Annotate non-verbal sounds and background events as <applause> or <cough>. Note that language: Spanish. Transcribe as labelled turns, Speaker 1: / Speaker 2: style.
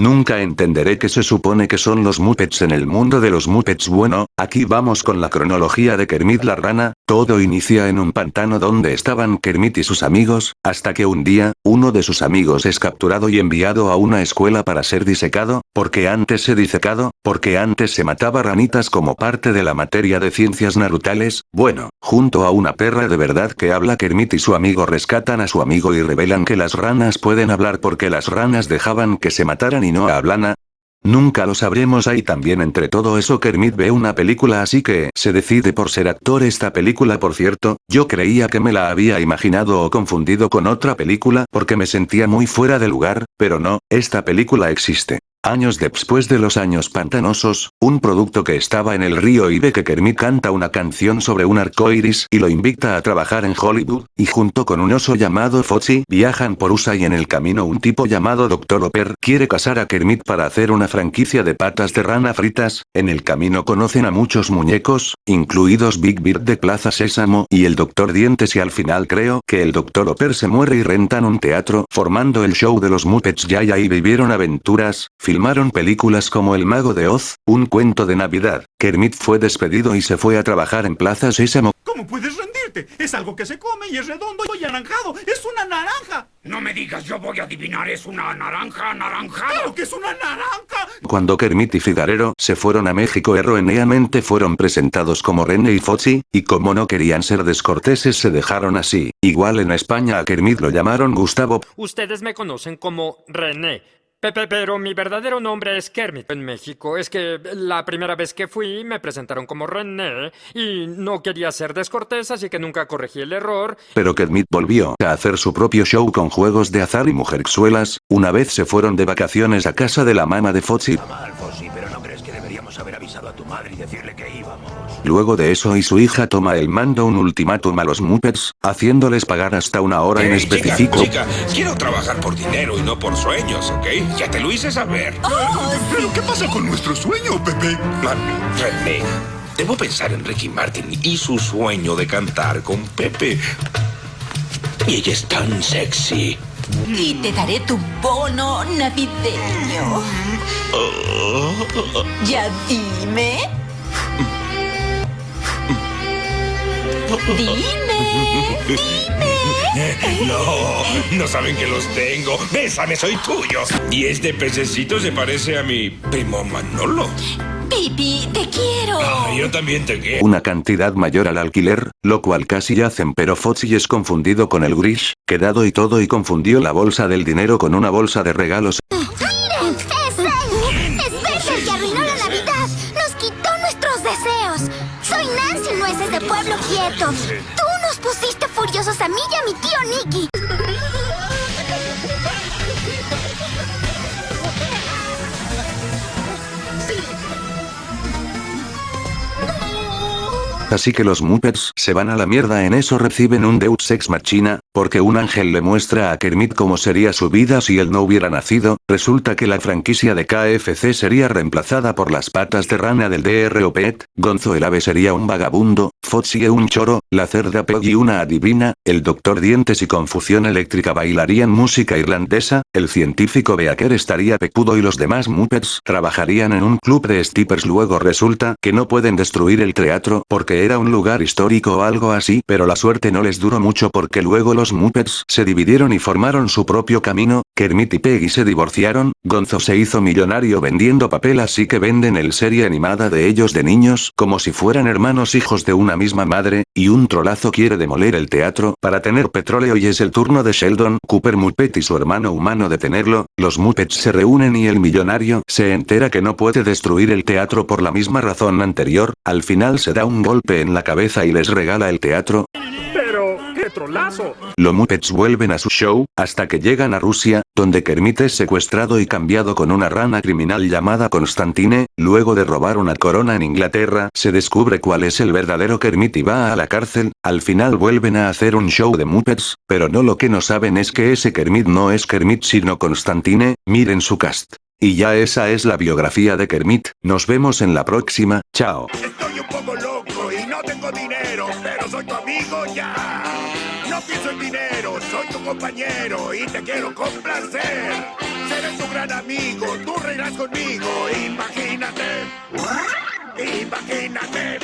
Speaker 1: Nunca entenderé que se supone que son los Muppets en el mundo de los Muppets. Bueno, aquí vamos con la cronología de Kermit la rana, todo inicia en un pantano donde estaban Kermit y sus amigos, hasta que un día, uno de sus amigos es capturado y enviado a una escuela para ser disecado, porque antes se disecado, porque antes se mataba ranitas como parte de la materia de ciencias narutales, bueno, junto a una perra de verdad que habla Kermit y su amigo rescatan a su amigo y revelan que las ranas pueden hablar porque las ranas dejaban que se mataran y no a Nunca lo sabremos ahí también entre todo eso Kermit ve una película así que se decide por ser actor esta película por cierto, yo creía que me la había imaginado o confundido con otra película porque me sentía muy fuera de lugar, pero no, esta película existe. Años después de los años pantanosos, un producto que estaba en el río y ve que Kermit canta una canción sobre un arco iris y lo invita a trabajar en Hollywood, y junto con un oso llamado Foxy viajan por USA y en el camino un tipo llamado Dr. Hopper quiere casar a Kermit para hacer una franquicia de patas de rana fritas, en el camino conocen a muchos muñecos, incluidos Big Bird de Plaza Sésamo y el Dr. Dientes y al final creo que el Dr. Hopper se muere y rentan un teatro formando el show de los Muppets ya y ahí vivieron aventuras, Filmaron películas como El Mago de Oz, Un Cuento de Navidad. Kermit fue despedido y se fue a trabajar en Plaza Sésamo.
Speaker 2: ¿Cómo puedes rendirte? Es algo que se come y es redondo y anaranjado. ¡Es una naranja!
Speaker 3: No me digas, yo voy a adivinar, es una naranja anaranjada.
Speaker 2: ¡Claro que es una naranja!
Speaker 1: Cuando Kermit y Figarero se fueron a México erróneamente fueron presentados como René y Fozzi, y como no querían ser descorteses se dejaron así. Igual en España a Kermit lo llamaron Gustavo.
Speaker 4: Ustedes me conocen como René. Pepe, pero mi verdadero nombre es Kermit en México. Es que la primera vez que fui me presentaron como René y no quería ser descortés, así que nunca corregí el error.
Speaker 1: Pero Kermit volvió a hacer su propio show con juegos de azar y mujerzuelas. Una vez se fueron de vacaciones a casa de la mamá de Fozzy.
Speaker 3: Y decirle que íbamos?
Speaker 1: Luego de eso y su hija toma el mando un ultimátum a los Muppets, haciéndoles pagar hasta una hora en específico.
Speaker 5: Chica, quiero trabajar por dinero y no por sueños, ¿ok? Ya te lo hice saber.
Speaker 2: Oh, ¿Pero qué pasa con nuestro sueño, Pepe?
Speaker 5: Ah, René, debo pensar en Ricky Martin y su sueño de cantar con Pepe. Y ella es tan sexy.
Speaker 6: Y te daré tu bono navideño. Ya dime. Dime, dime. <laughs>
Speaker 5: No, no saben que los tengo. Bésame, soy tuyo. Y este pececito se parece a mi primo Manolo.
Speaker 6: Pipi, te quiero.
Speaker 5: Ah, yo también te quiero.
Speaker 1: Una cantidad mayor al alquiler, lo cual casi hacen pero Fozzy es confundido con el Grish, quedado y todo y confundió la bolsa del dinero con una bolsa de regalos.
Speaker 7: ¡Miren! <laughs> ¡Es él! ¡Es el que arruinó la Navidad! ¡Nos quitó nuestros deseos! ¡Soy Nancy Nueces de Pueblo Quieto! ¡Tú nos pusiste furiosos a mí y a mi tío Nicky!
Speaker 1: Así que los Muppets se van a la mierda en eso reciben un Deus Ex Machina, porque un ángel le muestra a Kermit cómo sería su vida si él no hubiera nacido, resulta que la franquicia de KFC sería reemplazada por las patas de rana del DRO Pet, Gonzo el ave sería un vagabundo, Foxy un choro, la cerda Peggy una adivina, el doctor Dientes y Confusión Eléctrica bailarían música irlandesa, el científico Beaker estaría pecudo y los demás Muppets trabajarían en un club de strippers luego resulta que no pueden destruir el teatro porque era un lugar histórico o algo así pero la suerte no les duró mucho porque luego los Muppets se dividieron y formaron su propio camino, Kermit y Peggy se divorciaron, Gonzo se hizo millonario vendiendo papel así que venden el serie animada de ellos de niños como si fueran hermanos hijos de una misma madre, y un trolazo quiere demoler el teatro. Para tener petróleo y es el turno de Sheldon Cooper Muppet y su hermano humano de tenerlo, los Muppets se reúnen y el millonario se entera que no puede destruir el teatro por la misma razón anterior, al final se da un golpe en la cabeza y les regala el teatro,
Speaker 4: Pero, qué trolazo.
Speaker 1: los Muppets vuelven a su show, hasta que llegan a Rusia, donde Kermit es secuestrado y cambiado con una rana criminal llamada Constantine, luego de robar una corona en Inglaterra, se descubre cuál es el verdadero Kermit y va a la cárcel, al final vuelven a hacer un show de Muppets, pero no lo que no saben es que ese Kermit no es Kermit sino Constantine, miren su cast. Y ya esa es la biografía de Kermit, nos vemos en la próxima, chao.
Speaker 3: Pero soy tu amigo ya. No pienso en dinero, soy tu compañero y te quiero complacer. Seré tu gran amigo, tú reirás conmigo, imagínate. Imagínate.